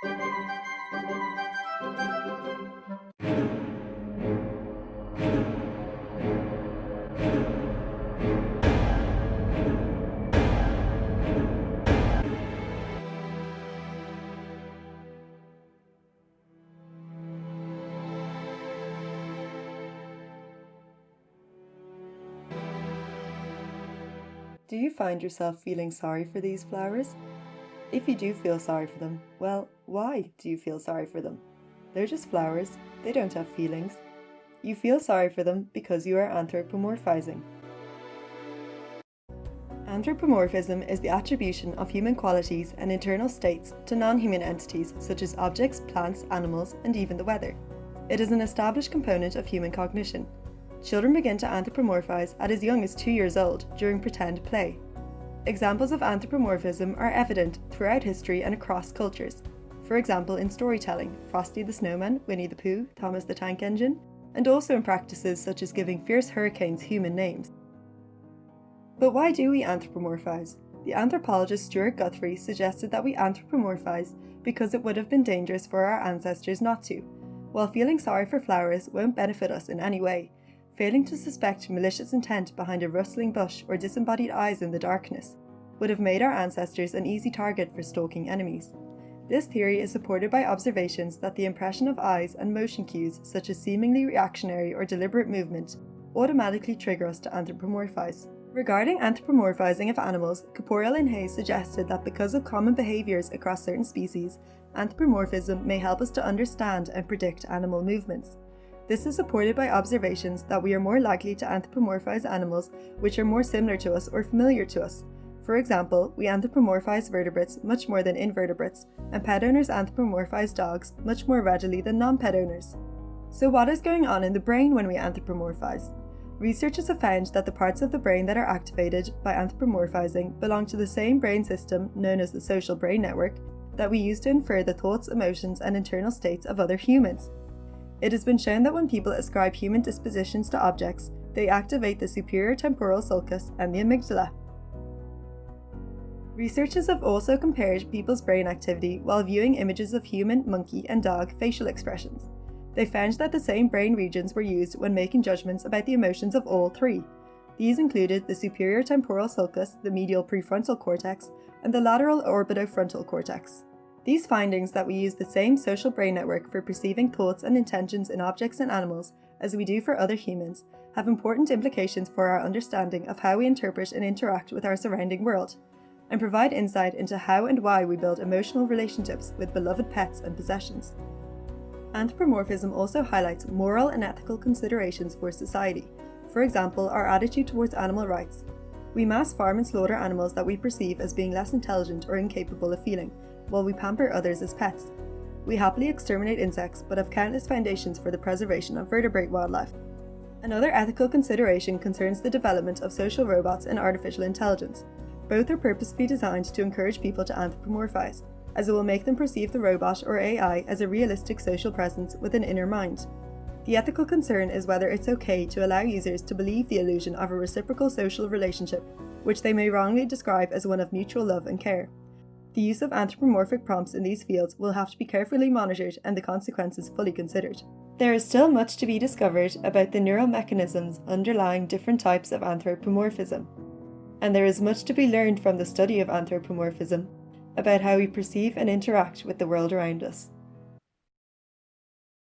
Do you find yourself feeling sorry for these flowers? If you do feel sorry for them, well, why do you feel sorry for them? They're just flowers, they don't have feelings. You feel sorry for them because you are anthropomorphizing. Anthropomorphism is the attribution of human qualities and internal states to non-human entities such as objects, plants, animals, and even the weather. It is an established component of human cognition, Children begin to anthropomorphize at as young as two years old during pretend play. Examples of anthropomorphism are evident throughout history and across cultures. For example, in storytelling, Frosty the Snowman, Winnie the Pooh, Thomas the Tank Engine, and also in practices such as giving fierce hurricanes human names. But why do we anthropomorphize? The anthropologist Stewart Guthrie suggested that we anthropomorphize because it would have been dangerous for our ancestors not to. While feeling sorry for flowers won't benefit us in any way, failing to suspect malicious intent behind a rustling bush or disembodied eyes in the darkness, would have made our ancestors an easy target for stalking enemies. This theory is supported by observations that the impression of eyes and motion cues such as seemingly reactionary or deliberate movement automatically trigger us to anthropomorphize. Regarding anthropomorphizing of animals, Caporael and Heyes suggested that because of common behaviours across certain species, anthropomorphism may help us to understand and predict animal movements. This is supported by observations that we are more likely to anthropomorphize animals which are more similar to us or familiar to us. For example, we anthropomorphize vertebrates much more than invertebrates, and pet owners anthropomorphize dogs much more readily than non-pet owners. So what is going on in the brain when we anthropomorphize? Researchers have found that the parts of the brain that are activated by anthropomorphizing belong to the same brain system, known as the social brain network, that we use to infer the thoughts, emotions, and internal states of other humans. It has been shown that when people ascribe human dispositions to objects, they activate the superior temporal sulcus and the amygdala. Researchers have also compared people's brain activity while viewing images of human, monkey, and dog facial expressions. They found that the same brain regions were used when making judgments about the emotions of all three. These included the superior temporal sulcus, the medial prefrontal cortex, and the lateral orbitofrontal cortex. These findings that we use the same social brain network for perceiving thoughts and intentions in objects and animals as we do for other humans have important implications for our understanding of how we interpret and interact with our surrounding world, and provide insight into how and why we build emotional relationships with beloved pets and possessions. Anthropomorphism also highlights moral and ethical considerations for society, for example, our attitude towards animal rights. We mass farm and slaughter animals that we perceive as being less intelligent or incapable of feeling, while we pamper others as pets. We happily exterminate insects, but have countless foundations for the preservation of vertebrate wildlife. Another ethical consideration concerns the development of social robots and artificial intelligence. Both are purposefully designed to encourage people to anthropomorphize, as it will make them perceive the robot or AI as a realistic social presence with an inner mind. The ethical concern is whether it's okay to allow users to believe the illusion of a reciprocal social relationship, which they may wrongly describe as one of mutual love and care. The use of anthropomorphic prompts in these fields will have to be carefully monitored and the consequences fully considered. There is still much to be discovered about the neural mechanisms underlying different types of anthropomorphism. And there is much to be learned from the study of anthropomorphism about how we perceive and interact with the world around us.